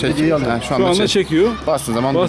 Çek, Hediyeyi aldım. Ha, şu anda, anda çek. çekiyor. Bastığın zaman Bas-